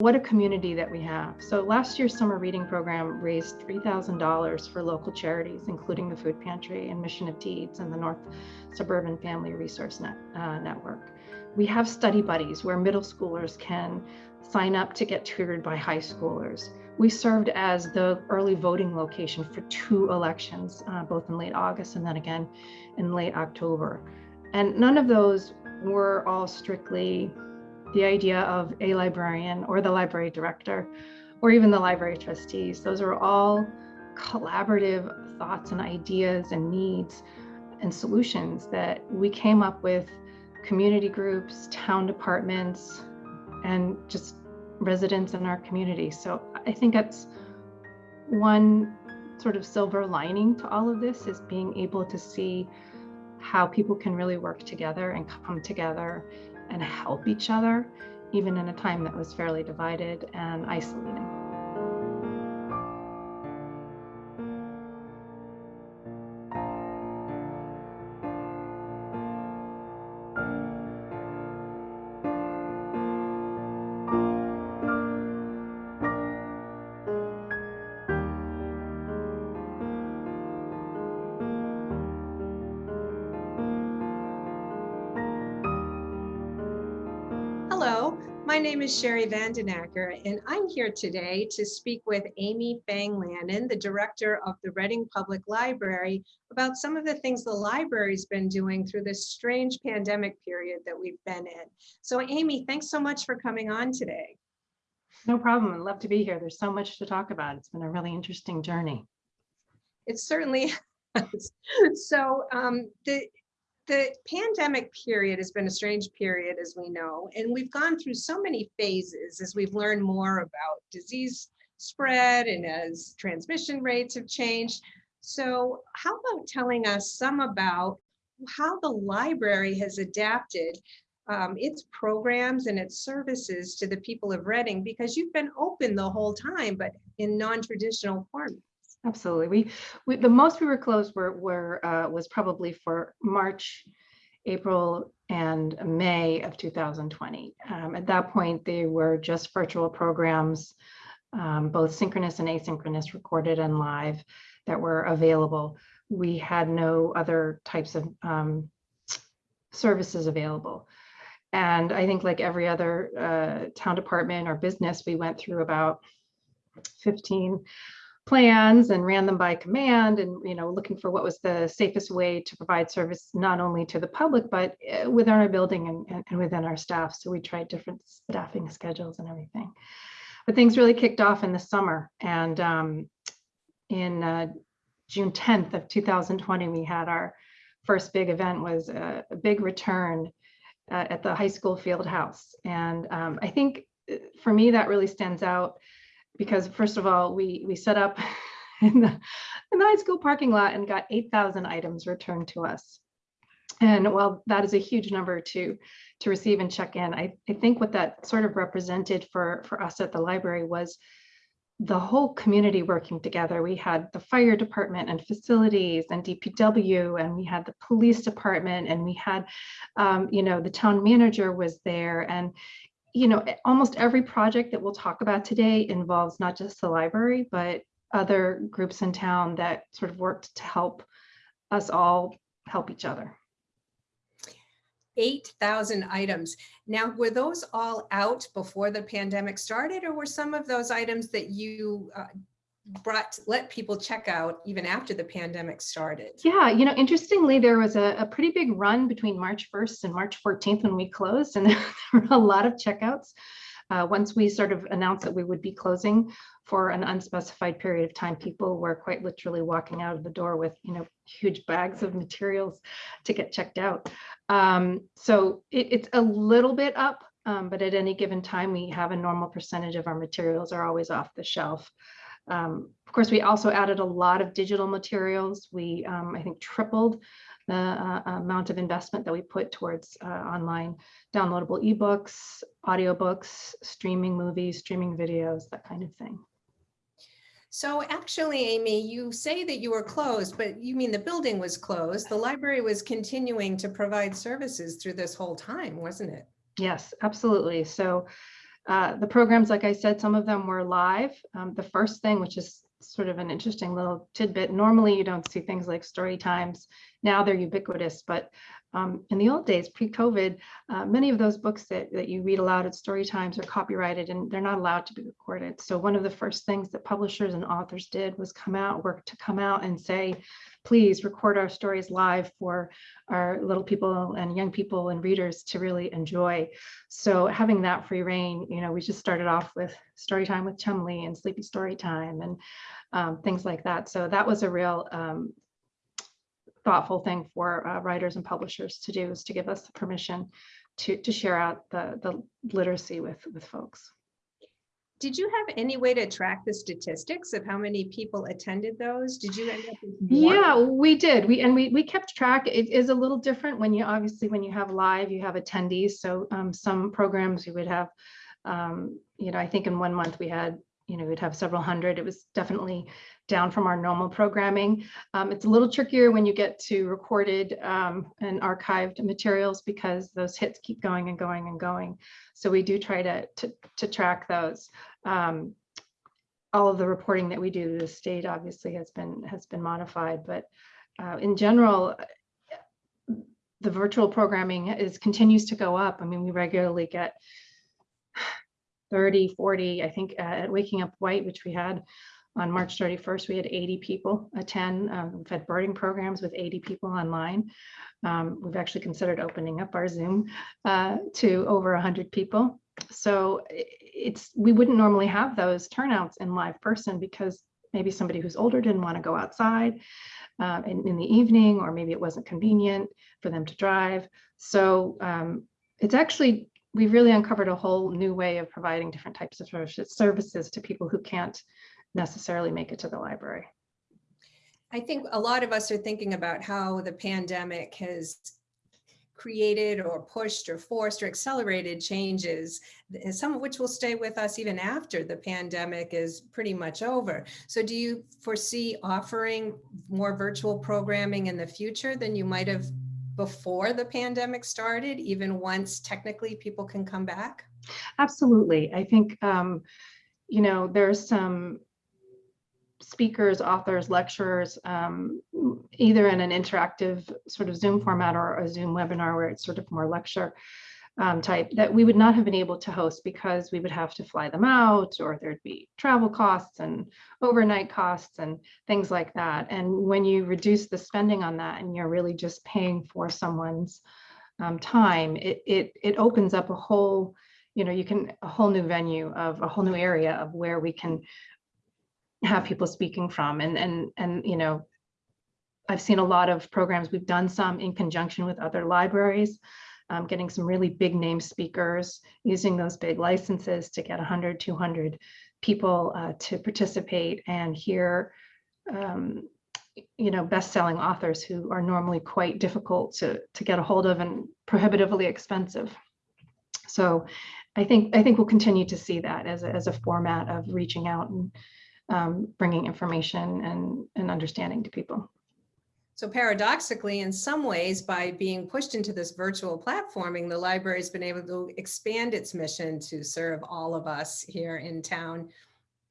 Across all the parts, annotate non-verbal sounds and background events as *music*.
What a community that we have. So last year's summer reading program raised $3,000 for local charities, including the Food Pantry and Mission of Deeds and the North Suburban Family Resource Net, uh, Network. We have study buddies where middle schoolers can sign up to get tutored by high schoolers. We served as the early voting location for two elections, uh, both in late August and then again in late October. And none of those were all strictly the idea of a librarian or the library director or even the library trustees. Those are all collaborative thoughts and ideas and needs and solutions that we came up with community groups, town departments, and just residents in our community. So I think that's one sort of silver lining to all of this is being able to see how people can really work together and come together and help each other, even in a time that was fairly divided and isolating. Is Sherry Vandenacker, and I'm here today to speak with Amy Fang-Lannon, the director of the Reading Public Library, about some of the things the library's been doing through this strange pandemic period that we've been in. So Amy, thanks so much for coming on today. No problem. I'd love to be here. There's so much to talk about. It's been a really interesting journey. It certainly *laughs* has. So um, the, the pandemic period has been a strange period, as we know, and we've gone through so many phases as we've learned more about disease spread and as transmission rates have changed. So how about telling us some about how the library has adapted um, its programs and its services to the people of Reading, because you've been open the whole time, but in non-traditional form. Absolutely. We, we the most we were closed were, were uh, was probably for March, April, and May of 2020. Um, at that point, they were just virtual programs, um, both synchronous and asynchronous, recorded and live, that were available. We had no other types of um, services available. And I think like every other uh, town department or business, we went through about 15 plans and ran them by command and you know looking for what was the safest way to provide service not only to the public but eh, within our building and, and within our staff. So we tried different staffing schedules and everything. But things really kicked off in the summer and um, in uh, June 10th of 2020 we had our first big event was a, a big return uh, at the high school field house. And um, I think eh, for me that really stands out because first of all, we we set up *laughs* in the, in the high school parking lot and got 8,000 items returned to us. And while that is a huge number to to receive and check in, I, I think what that sort of represented for, for us at the library was the whole community working together. We had the fire department and facilities and DPW, and we had the police department, and we had, um, you know, the town manager was there. And you know, almost every project that we'll talk about today involves not just the library, but other groups in town that sort of worked to help us all help each other. 8,000 items. Now, were those all out before the pandemic started or were some of those items that you uh, brought let people check out even after the pandemic started. Yeah, you know, interestingly, there was a, a pretty big run between March 1st and March 14th when we closed, and *laughs* there were a lot of checkouts. Uh, once we sort of announced that we would be closing for an unspecified period of time, people were quite literally walking out of the door with, you know, huge bags of materials to get checked out. Um, so it, it's a little bit up, um, but at any given time, we have a normal percentage of our materials are always off the shelf. Um, of course, we also added a lot of digital materials. We, um, I think, tripled the uh, amount of investment that we put towards uh, online downloadable ebooks, audiobooks, streaming movies, streaming videos, that kind of thing. So actually, Amy, you say that you were closed, but you mean the building was closed. The library was continuing to provide services through this whole time, wasn't it? Yes, absolutely. So Uh, the programs, like I said, some of them were live. Um, the first thing, which is sort of an interesting little tidbit, normally you don't see things like story times. Now they're ubiquitous, but um, in the old days, pre-COVID, uh, many of those books that, that you read aloud at story times are copyrighted and they're not allowed to be recorded. So one of the first things that publishers and authors did was come out, work to come out and say, please record our stories live for our little people and young people and readers to really enjoy. So having that free reign, you know, we just started off with story time with Chumley and Sleepy Story Time and um, things like that. So that was a real um, thoughtful thing for uh, writers and publishers to do is to give us the permission to, to share out the, the literacy with, with folks. Did you have any way to track the statistics of how many people attended those? Did you end up? Yeah, we did. We and we we kept track. It is a little different when you obviously when you have live, you have attendees. So um, some programs we would have, um, you know, I think in one month we had, you know, we'd have several hundred. It was definitely down from our normal programming. Um, it's a little trickier when you get to recorded um, and archived materials because those hits keep going and going and going. So we do try to to, to track those. Um, all of the reporting that we do the state obviously has been has been modified, but uh, in general, the virtual programming is continues to go up. I mean, we regularly get 30, 40, I think uh, at Waking Up White, which we had on March 31st, we had 80 people attend. Um, we've had birding programs with 80 people online. Um, we've actually considered opening up our Zoom uh, to over 100 people. So it's we wouldn't normally have those turnouts in live person because maybe somebody who's older didn't want to go outside um, in, in, the evening, or maybe it wasn't convenient for them to drive. So um, it's actually, we've really uncovered a whole new way of providing different types of services to people who can't necessarily make it to the library. I think a lot of us are thinking about how the pandemic has created or pushed or forced or accelerated changes, some of which will stay with us even after the pandemic is pretty much over. So do you foresee offering more virtual programming in the future than you might have before the pandemic started, even once technically people can come back? Absolutely. I think, um, you know, there's some speakers, authors, lecturers, um, either in an interactive sort of Zoom format or a Zoom webinar where it's sort of more lecture um, type that we would not have been able to host because we would have to fly them out or there'd be travel costs and overnight costs and things like that. And when you reduce the spending on that and you're really just paying for someone's um, time, it, it, it opens up a whole, you know, you can a whole new venue of a whole new area of where we can have people speaking from. And and and you know I've seen a lot of programs. We've done some in conjunction with other libraries um, getting some really big name speakers using those big licenses to get 100 200 people uh, to participate and hear um, you know best-selling authors who are normally quite difficult to to get a hold of and prohibitively expensive so I think I think we'll continue to see that as a, as a format of reaching out and um, bringing information and, and understanding to people. So paradoxically, in some ways, by being pushed into this virtual platforming, the library has been able to expand its mission to serve all of us here in town,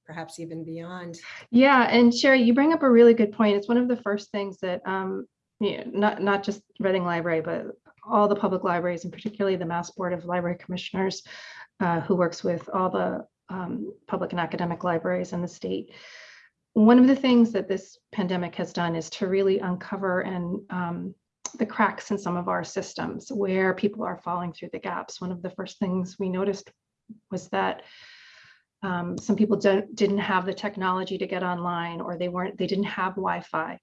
perhaps even beyond. Yeah, and Sherry, you bring up a really good point. It's one of the first things that, um, you know, not, not just Reading Library, but all the public libraries, and particularly the Mass Board of Library Commissioners, uh, who works with all the um, public and academic libraries in the state. One of the things that this pandemic has done is to really uncover and um, the cracks in some of our systems where people are falling through the gaps. One of the first things we noticed was that um, some people didn't have the technology to get online or they weren't they didn't have Wi-Fi.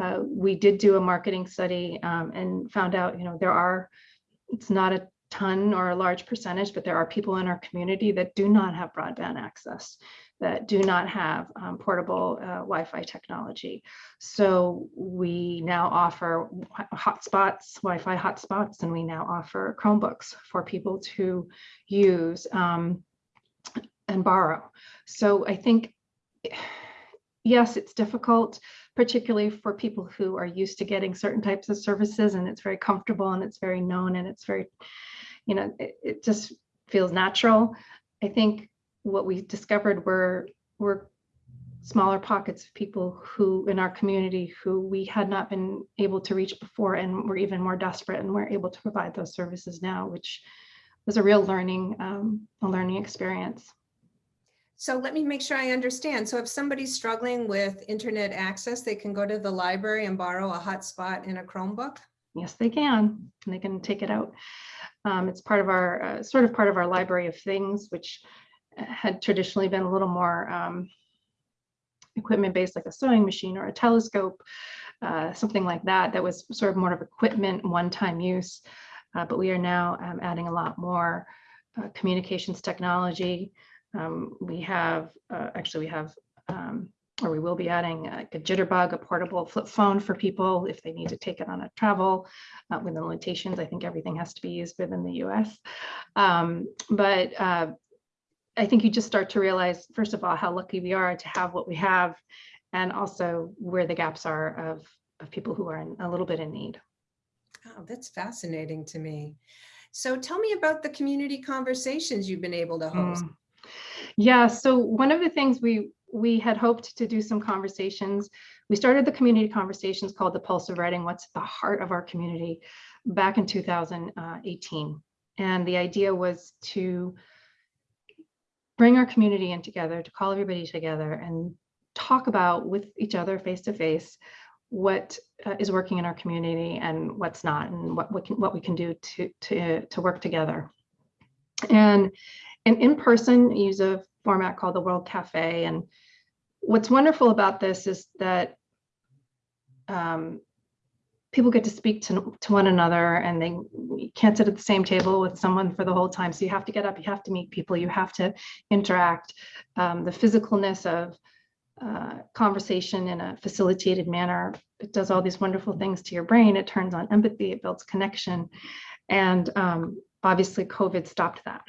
Uh, we did do a marketing study um, and found out you know there are it's not a ton or a large percentage, but there are people in our community that do not have broadband access, that do not have um, portable uh, Wi-Fi technology. So we now offer hotspots, Wi-Fi hotspots, and we now offer Chromebooks for people to use um, and borrow. So I think, yes, it's difficult, particularly for people who are used to getting certain types of services and it's very comfortable and it's very known and it's very you know, it, it just feels natural. I think what we discovered were, were smaller pockets of people who in our community who we had not been able to reach before and were even more desperate and we're able to provide those services now, which was a real learning, um, a learning experience. So let me make sure I understand. So if somebody's struggling with internet access, they can go to the library and borrow a hotspot and a Chromebook? Yes, they can. And they can take it out. Um, it's part of our, uh, sort of part of our library of things, which had traditionally been a little more um, equipment based, like a sewing machine or a telescope, uh, something like that, that was sort of more of equipment, one-time use. Uh, but we are now um, adding a lot more uh, communications technology. Um, we have, uh, actually we have, um, or we will be adding like a jitterbug, a portable flip phone for people if they need to take it on a travel uh, with the limitations. I think everything has to be used within the US. Um, but uh, I think you just start to realize, first of all, how lucky we are to have what we have and also where the gaps are of, of people who are in, a little bit in need. Oh, that's fascinating to me. So tell me about the community conversations you've been able to host. Mm. Yeah, so one of the things we we had hoped to do some conversations. We started the community conversations called the Pulse of Writing, what's at the heart of our community back in 2018. And the idea was to bring our community in together, to call everybody together and talk about with each other face to face what uh, is working in our community and what's not and what, what, can, what we can do to, to, to work together. And, and in person, use a format called the World Cafe. And what's wonderful about this is that um, people get to speak to, to one another and they can't sit at the same table with someone for the whole time. So you have to get up, you have to meet people, you have to interact. Um, the physicalness of uh, conversation in a facilitated manner, it does all these wonderful things to your brain. It turns on empathy, it builds connection. And um, obviously COVID stopped that.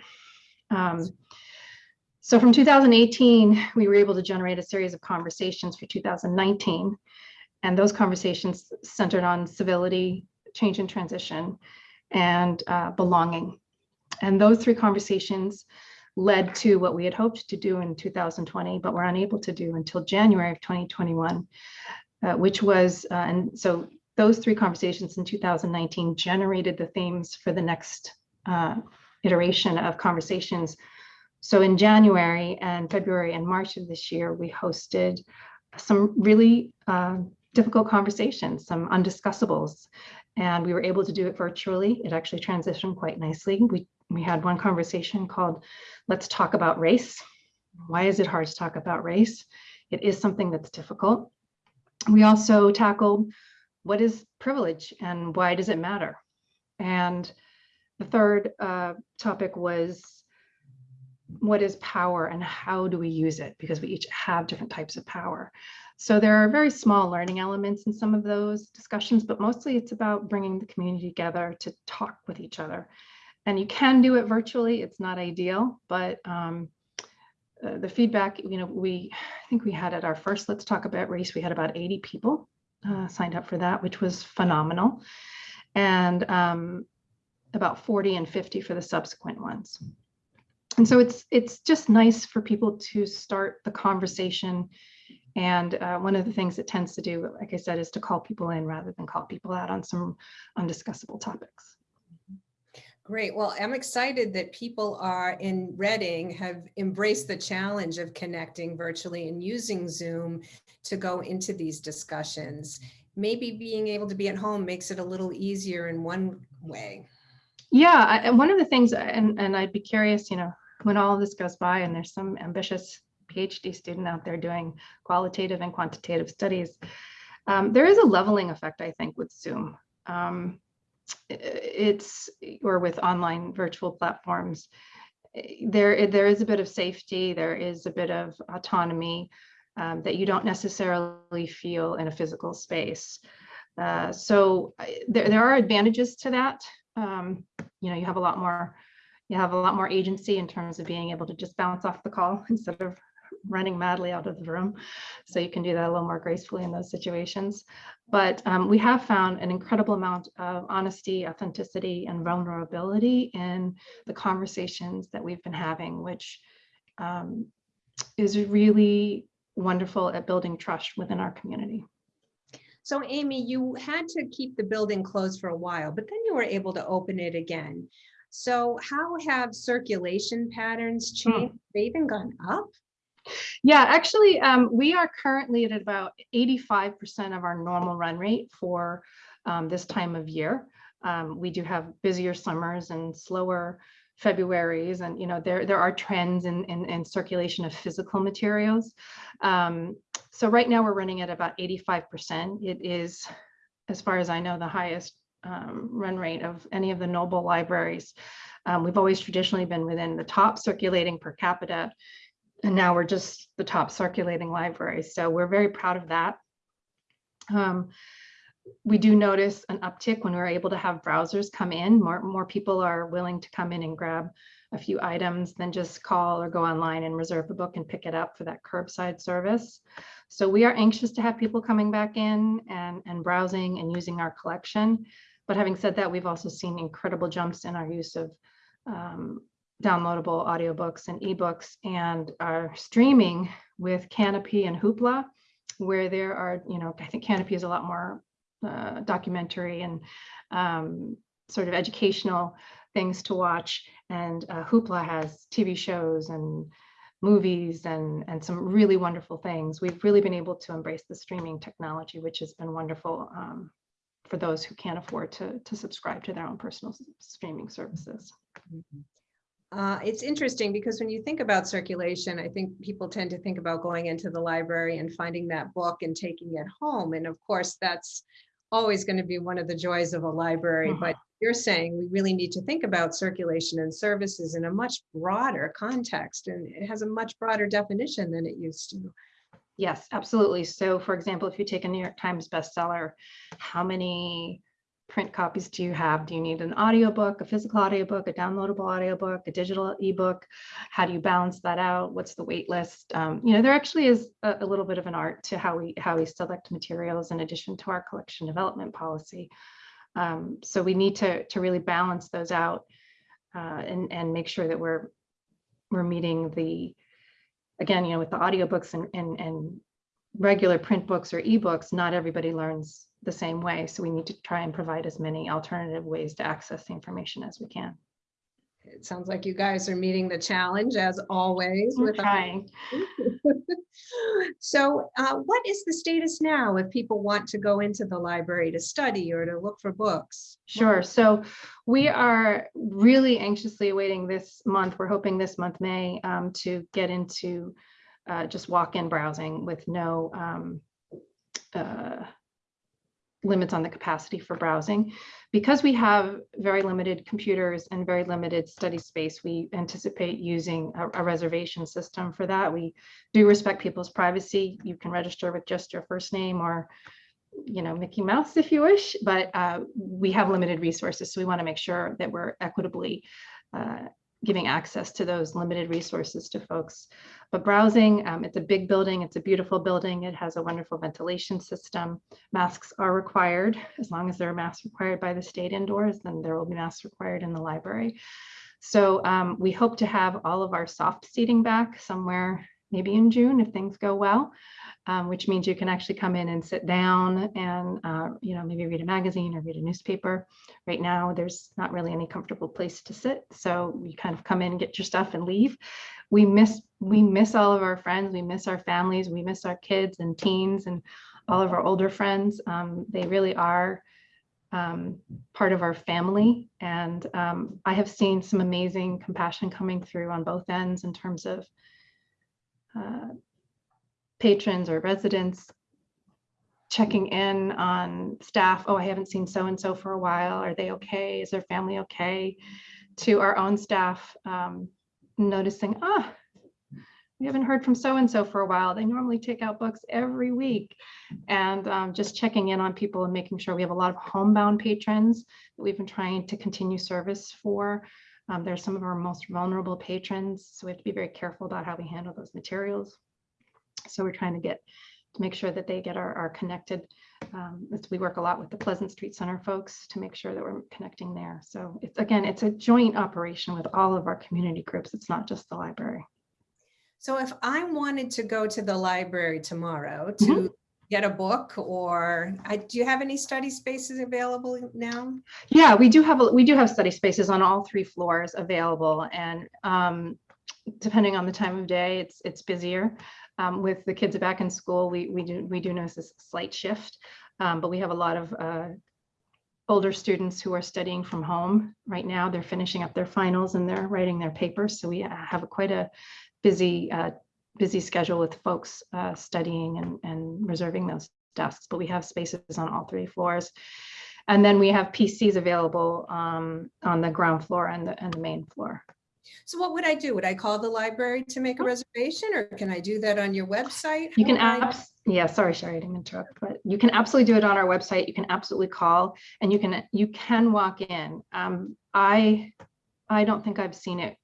Um, so from 2018, we were able to generate a series of conversations for 2019. And those conversations centered on civility, change and transition, and uh, belonging. And those three conversations led to what we had hoped to do in 2020, but were unable to do until January of 2021, uh, which was, uh, and so those three conversations in 2019 generated the themes for the next uh, iteration of conversations so in January and February and March of this year, we hosted some really uh, difficult conversations, some undiscussables, and we were able to do it virtually. It actually transitioned quite nicely. We, we had one conversation called Let's Talk About Race. Why is it hard to talk about race? It is something that's difficult. We also tackled what is privilege and why does it matter? And the third uh, topic was what is power and how do we use it? Because we each have different types of power. So there are very small learning elements in some of those discussions, but mostly it's about bringing the community together to talk with each other. And you can do it virtually. It's not ideal, but um, uh, the feedback, you know, we, I think we had at our first Let's Talk About Race, we had about 80 people uh, signed up for that, which was phenomenal. And um, about 40 and 50 for the subsequent ones and so it's it's just nice for people to start the conversation. And uh, one of the things it tends to do, like I said, is to call people in rather than call people out on some undiscussable topics. Great. Well, I'm excited that people are in Reading have embraced the challenge of connecting virtually and using Zoom to go into these discussions. Maybe being able to be at home makes it a little easier in one way. Yeah, I, and one of the things, and, and I'd be curious, you know, when all of this goes by and there's some ambitious PhD student out there doing qualitative and quantitative studies, um, there is a leveling effect, I think, with Zoom. Um, it's, or with online virtual platforms, there, there is a bit of safety, there is a bit of autonomy um, that you don't necessarily feel in a physical space. Uh, so there, there are advantages to that. Um, you know, you have a lot more you have a lot more agency in terms of being able to just bounce off the call *laughs* instead of running madly out of the room. So you can do that a little more gracefully in those situations. But um, we have found an incredible amount of honesty, authenticity, and vulnerability in the conversations that we've been having, which um, is really wonderful at building trust within our community. So Amy, you had to keep the building closed for a while, but then you were able to open it again. So how have circulation patterns changed? They even gone up? Yeah, actually, um, we are currently at about 85% of our normal run rate for um, this time of year. Um, we do have busier summers and slower Februarys, and you know there there are trends in in, in circulation of physical materials. Um, so right now we're running at about 85%. It is, as far as I know, the highest um, run rate of any of the Noble libraries. Um, we've always traditionally been within the top circulating per capita and now we're just the top circulating library. So we're very proud of that. Um, we do notice an uptick when we're able to have browsers come in. More, more people are willing to come in and grab a few items than just call or go online and reserve a book and pick it up for that curbside service. So we are anxious to have people coming back in and, and browsing and using our collection. But having said that, we've also seen incredible jumps in our use of um, downloadable audiobooks and ebooks and are streaming with Kanopy and Hoopla, where there are, you know, I think Kanopy is a lot more uh, documentary and um, sort of educational things to watch. And uh, Hoopla has TV shows and movies and, and some really wonderful things. We've really been able to embrace the streaming technology, which has been wonderful um, for those who can't afford to, to subscribe to their own personal streaming services. Mm -hmm. Uh, it's interesting because when you think about circulation, I think people tend to think about going into the library and finding that book and taking it home. And of course, that's always going to be one of the joys of a library. But mm-hmm. you're saying we really need to think about circulation and services in a much broader context. And it has a much broader definition than it used to. Yes, absolutely. So for example, if you take a New York Times bestseller, how many print copies do you have? Do you need an audiobook, a physical audiobook, a downloadable audiobook, a digital ebook? How do you balance that out? What's the wait list? Um, you know, there actually is a, a, little bit of an art to how we how we select materials in addition to our collection development policy. Um, so we need to to really balance those out uh, and and make sure that we're we're meeting the again, you know, with the audiobooks and and and regular print books or ebooks, not everybody learns the same way. So we need to try and provide as many alternative ways to access the information as we can. It sounds like you guys are meeting the challenge as always. We're with trying. *laughs* so uh, what is the status now if people want to go into the library to study or to look for books? Sure. So we are really anxiously awaiting this month. We're hoping this month, May, um, to get into uh, just walk-in browsing with no um, uh, limits on the capacity for browsing. Because we have very limited computers and very limited study space, we anticipate using a, a, reservation system for that. We do respect people's privacy. You can register with just your first name or you know, Mickey Mouse if you wish, but uh, we have limited resources. So we wanna make sure that we're equitably uh, giving access to those limited resources to folks. But browsing, um, it's a big building, it's a beautiful building, it has a wonderful ventilation system. Masks are required, as long as there are masks required by the state indoors, then there will be masks required in the library. So um, we hope to have all of our soft seating back somewhere, maybe in June if things go well um, which means you can actually come in and sit down and, uh, you know, maybe read a magazine or read a newspaper. Right now, there's not really any comfortable place to sit. So you kind of come in get your stuff and leave. We miss, we miss all of our friends. We miss our families. We miss our kids and teens and all of our older friends. Um, they really are um, part of our family. And um, I have seen some amazing compassion coming through on both ends in terms of uh, patrons or residents checking in on staff. Oh, I haven't seen so-and-so for a while. Are they okay? Is their family okay? To our own staff, um, noticing, ah, we haven't heard from so-and-so for a while. They normally take out books every week. And um, just checking in on people and making sure we have a lot of homebound patrons that we've been trying to continue service for. Um, they're some of our most vulnerable patrons, so we have to be very careful about how we handle those materials. So we're trying to get, to make sure that they get our, our connected. Um, we work a lot with the Pleasant Street Center folks to make sure that we're connecting there. So it's, again, it's a joint operation with all of our community groups. It's not just the library. So if I wanted to go to the library tomorrow to get a book or, I, do you have any study spaces available now? Yeah, we do have, a- we do have study spaces on all three floors available and um, depending on the time of day, it's, it's busier. Um, With the kids back in school, we, we do, we do notice a slight shift. um, But we have a lot of uh, older students who are studying from home right now. They're finishing up their finals and they're writing their papers. So we have quite a busy, uh, busy schedule with folks uh, studying and, and reserving those desks. But we have spaces on all three floors. And then we have PCs available um, on the ground floor and the, and the main floor. So what would I do? Would I call the library to make a reservation or can I do that on your website? You can, How would I- abs- yeah, sorry, Sherry, I didn't interrupt, but you can absolutely do it on our website. You can absolutely call and you can, you can walk in. Um, I, I don't think I've seen it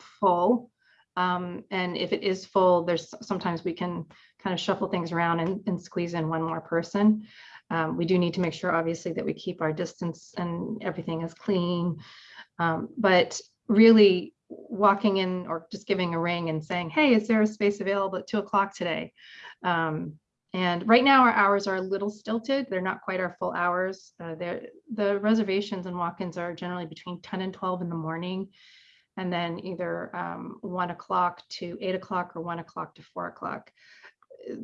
full. Um, and if it is full, there's sometimes we can kind of shuffle things around and, and squeeze in one more person. Um, we do need to make sure, obviously, that we keep our distance and everything is clean. Um, but really walking in or just giving a ring and saying, hey, is there a space available at two o'clock today? Um, and right now our hours are a little stilted. They're not quite our full hours. Uh, the reservations and walk-ins are generally between 10 and 12 in the morning. And then either um, one o'clock to eight o'clock or one o'clock to four o'clock.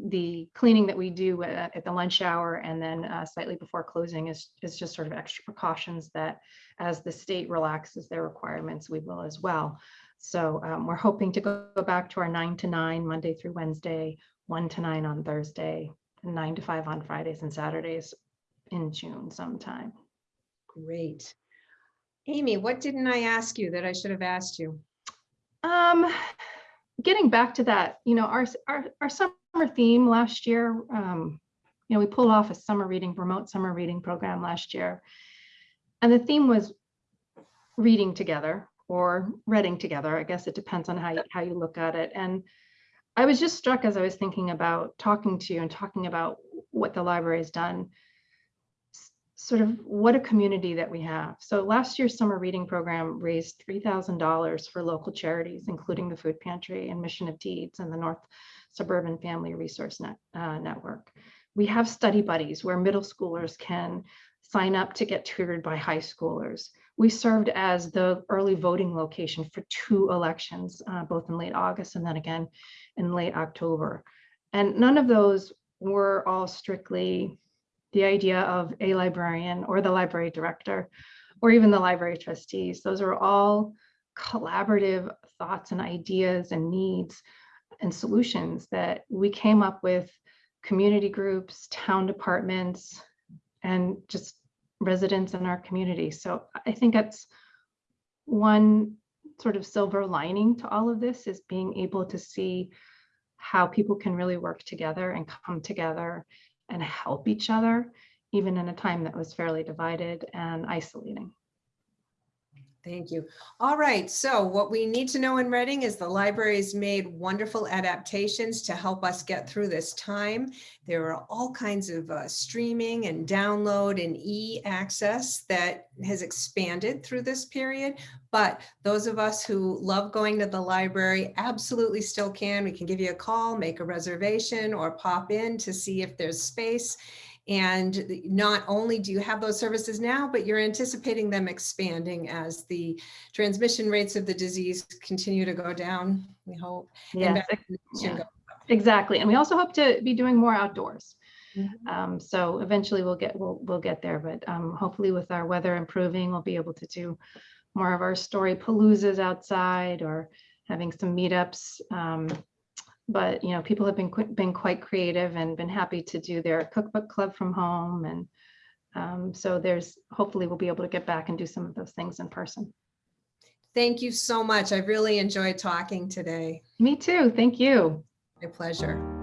The cleaning that we do at, at the lunch hour and then uh, slightly before closing is, is just sort of extra precautions that as the state relaxes their requirements, we will as well. So um, we're hoping to go back to our nine to nine, Monday through Wednesday, one to nine on Thursday, and nine to five on Fridays and Saturdays in June sometime. Great. Amy, what didn't I ask you that I should have asked you? Um, getting back to that, you know, our, our, our summer theme last year, um, you know, we pulled off a summer reading, remote summer reading program last year. And the theme was reading together or reading together. I guess it depends on how you, how you look at it. And I was just struck as I was thinking about talking to you and talking about what the library has done, sort of what a community that we have. So last year's summer reading program raised $3,000 for local charities, including the Food Pantry and Mission of Deeds and the North Suburban Family Resource Net, uh, Network. We have study buddies where middle schoolers can sign up to get tutored by high schoolers. We served as the early voting location for two elections, uh, both in late August and then again in late October. And none of those were all strictly the idea of a librarian or the library director or even the library trustees. Those are all collaborative thoughts and ideas and needs and solutions that we came up with community groups, town departments, and just residents in our community. So I think that's one sort of silver lining to all of this is being able to see how people can really work together and come together and help each other, even in a time that was fairly divided and isolating. Thank you. All right, so what we need to know in Reading is the library's made wonderful adaptations to help us get through this time. There are all kinds of uh, streaming and download and e-access that has expanded through this period. But those of us who love going to the library absolutely still can. We can give you a call, make a reservation, or pop in to see if there's space. And not only do you have those services now, but you're anticipating them expanding as the transmission rates of the disease continue to go down, we hope. Yes, vaccination yeah. exactly. And we also hope to be doing more outdoors. Mhm. Um, so eventually we'll get, we'll, we'll get there, but um, hopefully with our weather improving, we'll be able to do more of our story paloozas outside or having some meetups. Um, but, you know, people have been, been quite creative and been happy to do their cookbook club from home. And um, so there's, hopefully we'll be able to get back and do some of those things in person. Thank you so much. I really enjoyed talking today. Me too. Thank you. My pleasure.